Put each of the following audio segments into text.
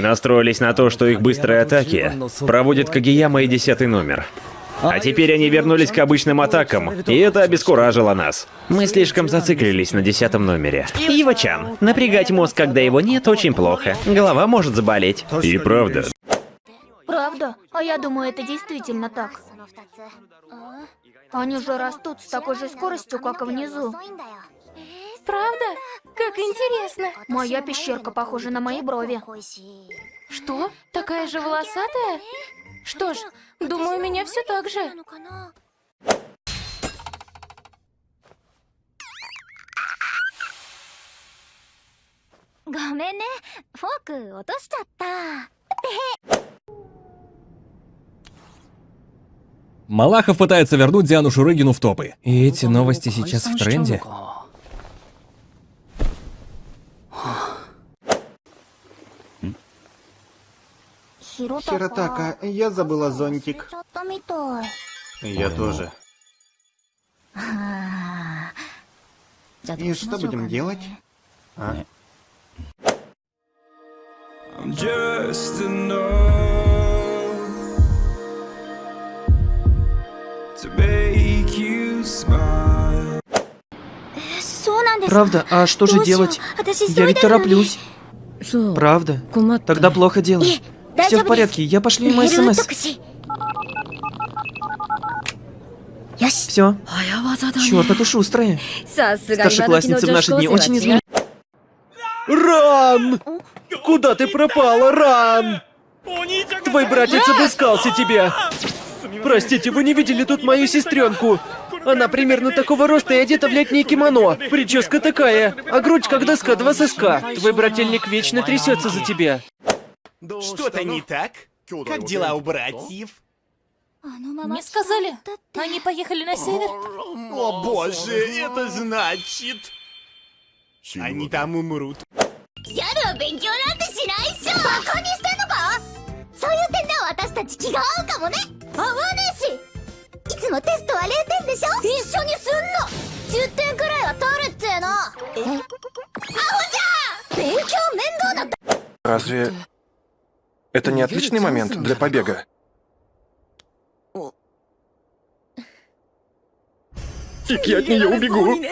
Мы настроились на то, что их быстрые атаки проводят Кагияма и десятый номер. А теперь они вернулись к обычным атакам, и это обескуражило нас. Мы слишком зациклились на десятом номере. Ива-чан, напрягать мозг, когда его нет, очень плохо. Голова может заболеть. И правда. Правда? А я думаю, это действительно так. Они же растут с такой же скоростью, как и внизу. Правда? Как интересно. Моя пещерка похожа на мои брови. Что? Такая же волосатая? Что ж, думаю, у меня все так же. Гомене, фок, отошчатта. Малахов пытается вернуть Диану Шурыгину в топы. И эти новости сейчас в тренде. Хиротака, я забыла зонтик. Я тоже. И что будем делать? А? Правда? А что же делать? Я ведь тороплюсь. Правда? Тогда плохо дело. Все в порядке, я пошлю ему смс. Все. Черт, а то шустрая. Старшеклассницы в наши дни очень изменились. Ран! Куда ты пропала, Ран? Твой братец обыскался тебя. Простите, вы не видели тут мою сестренку? Она примерно такого роста и одета в летнее кимоно. Прическа такая, а грудь как доска два соска. Твой брательник вечно трясется за тебя. Что-то не так? Как дела у братьев? Мне сказали, они поехали на север. О боже, это значит... Они там умрут. Разве это не отличный момент для побега? Фиг я от нее убегу.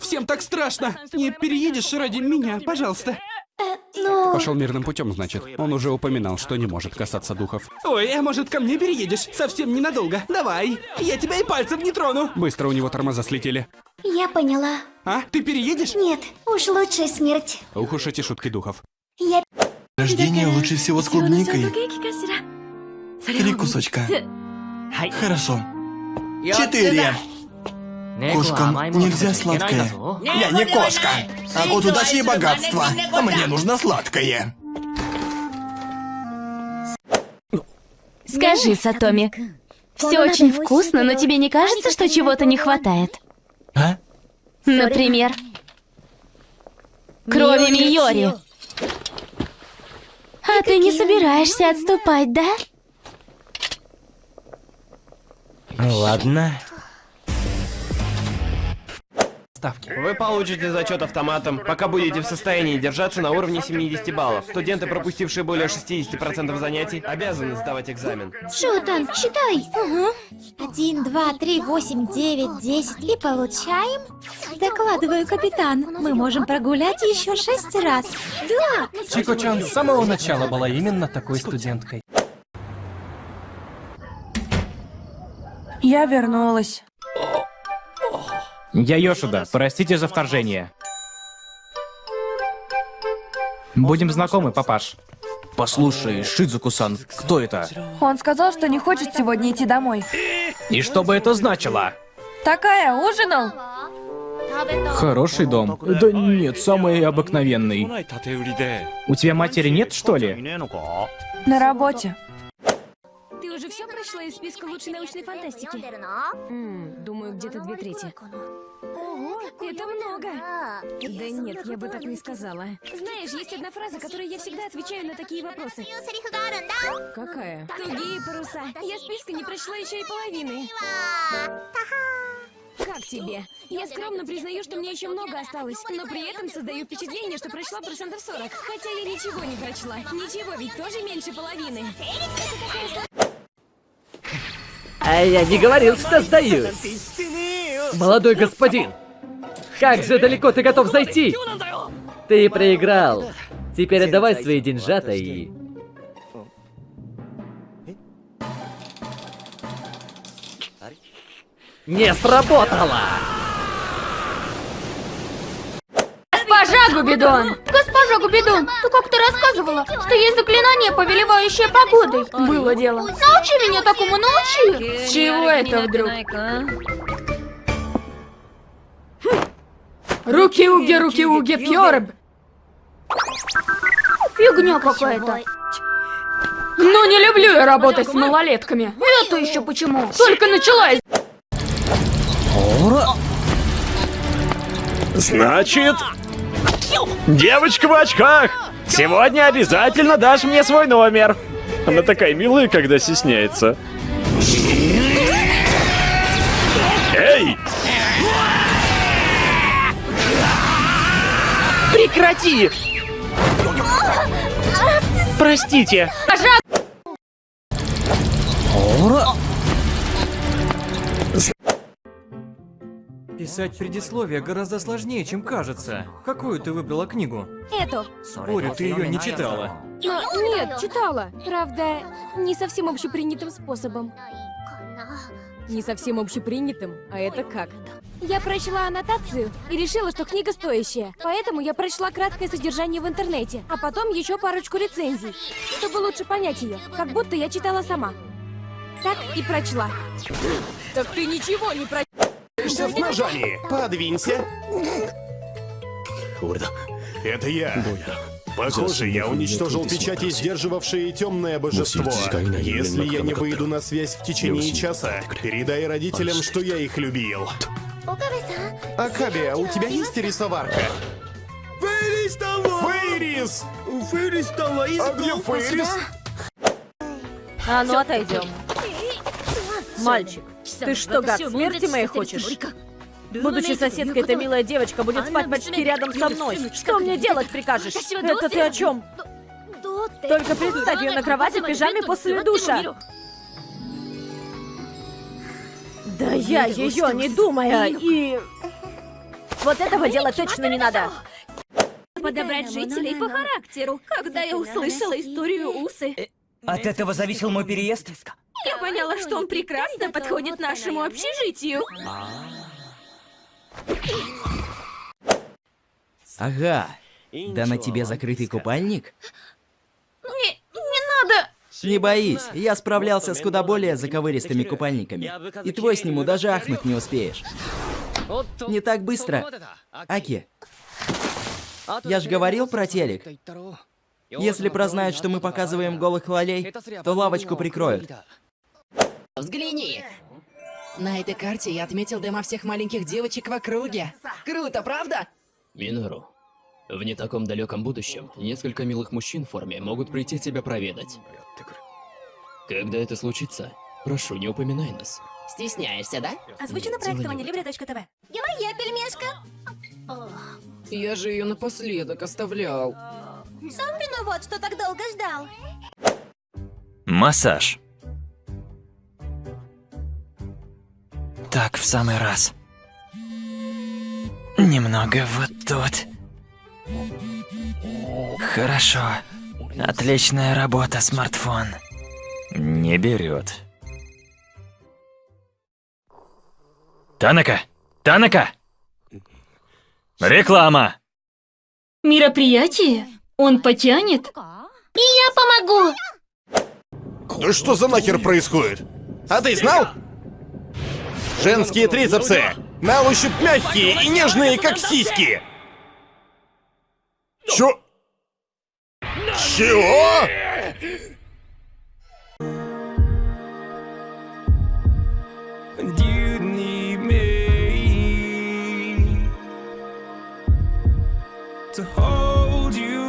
Всем так страшно. Не переедешь ради меня, пожалуйста. Ну... Пошел мирным путем, значит. Он уже упоминал, что не может касаться духов. Ой, а может ко мне переедешь? Совсем ненадолго. Давай. Я тебя и пальцем не трону. Быстро у него тормоза слетели. Я поняла. А, ты переедешь? Нет, уж лучше смерть. Ух уж эти шутки духов. Я... Рождение лучше всего с клубникой. Три кусочка. Хорошо. Четыре. Кошкам нельзя сладкое. Я не кошка. А вот удачи и богатства. А мне нужно сладкое. Скажи, Сатоми, все очень вкусно, но тебе не кажется, что чего-то не хватает? А? Например, крови Миори. А ты не собираешься отступать, да? Ладно. Ставки. Вы получите зачет автоматом, пока будете в состоянии держаться на уровне 70 баллов. Студенты, пропустившие более 60% занятий, обязаны сдавать экзамен. Шутан, считай. Один, два, три, восемь, девять, десять. И получаем? Докладываю, капитан. Мы можем прогулять еще шесть раз. Да! Чико-чан с самого начала была именно такой студенткой. Я вернулась. Я Йошуда, простите за вторжение. Будем знакомы, папаш. Послушай, Шидзуку-сан, кто это? Он сказал, что не хочет сегодня идти домой. И что бы это значило? Такая, ужинал? Хороший дом. Да нет, самый обыкновенный. У тебя матери нет, что ли? На работе. Все прочла из списка лучшей научной фантастики? М, думаю, где-то две трети. Ого, это много. Да нет, я бы так не сказала. Знаешь, есть одна фраза, которой я всегда отвечаю на такие вопросы. Какая? Тугие паруса. Я списка не прочла еще и половины. Как тебе? Я скромно признаю, что мне еще много осталось, но при этом создаю впечатление, что прочла процентов 40. Хотя я ничего не прочла. Ничего, ведь тоже меньше половины. А я не говорил, что сдаюсь. Молодой господин, как же далеко ты готов зайти? Ты проиграл. Теперь отдавай свои деньжата и... Не сработало! Госпожа Губидон! Госпожа Губидон, ты как-то рассказывала, что есть заклинание, повелевающее погодой. Было дело. Научи меня такому, научи! С чего это вдруг? Руки-уги, руки-уги, пьорб! Фигня какая-то. Ну, не люблю я работать с малолетками. Это еще почему? Только началась. Значит... Девочка в очках! Сегодня обязательно дашь мне свой номер. Она такая милая, когда стесняется. Эй! Прекрати! Простите. Писать предисловие гораздо сложнее, чем кажется. Какую ты выбрала книгу? Эту. Спорю, ты ее не читала. Но, нет, читала. Правда, не совсем общепринятым способом. Не совсем общепринятым, а это как? Я прочла аннотацию и решила, что книга стоящая. Поэтому я прочла краткое содержание в интернете, а потом еще парочку рецензий, чтобы лучше понять ее, как будто я читала сама. Так и прочла. Так ты ничего не прочла. С ножами. Подвинься. Это я. Похоже, я уничтожил печати, сдерживавшие темное божество. Если я не выйду на связь в течение часа, передай родителям, что я их любил. Акаби, а у тебя есть рисоварка? Фейрис! А где Фейрис? А ну отойдем. Мальчик, ты что, гад, смерти моей хочешь? Будучи соседкой, эта милая девочка будет спать почти рядом со мной. Что мне делать прикажешь? Это ты о чем? Только представь ее на кровати в пижаме после душа. Да я ее не думая и... Вот этого делать точно не надо. Подобрать жителей по характеру, когда я услышала историю Усы. От этого зависел мой переезд? Я поняла, что он прекрасно подходит нашему общежитию. Ага. Да на тебе закрытый купальник? Не, не надо! Не боись, я справлялся с куда более заковыристыми купальниками. И твой сниму даже ахнуть не успеешь. Не так быстро. Аки, я ж говорил про телек. Если прознают, что мы показываем голых лолей, то лавочку прикроют. Взгляни! На этой карте я отметил дома всех маленьких девочек в округе. Круто, правда? Минору, в не таком далеком будущем несколько милых мужчин в форме могут прийти тебя проведать. Когда это случится, прошу, не упоминай нас. Стесняешься, да? Озвучено проектом Анилибре.тв. Моя пельмешка. Я же ее напоследок оставлял. Сам виноват, что так долго ждал. Массаж. Так, в самый раз. Немного вот тут. Хорошо. Отличная работа, смартфон. Не берет. Танака! Танака! Реклама! Мероприятие? Он потянет? И я помогу! Да что за нахер происходит? А ты знал? Женские трицепсы! На ощупь мягкие и нежные, как сиськи! Чё? Чего? to hold you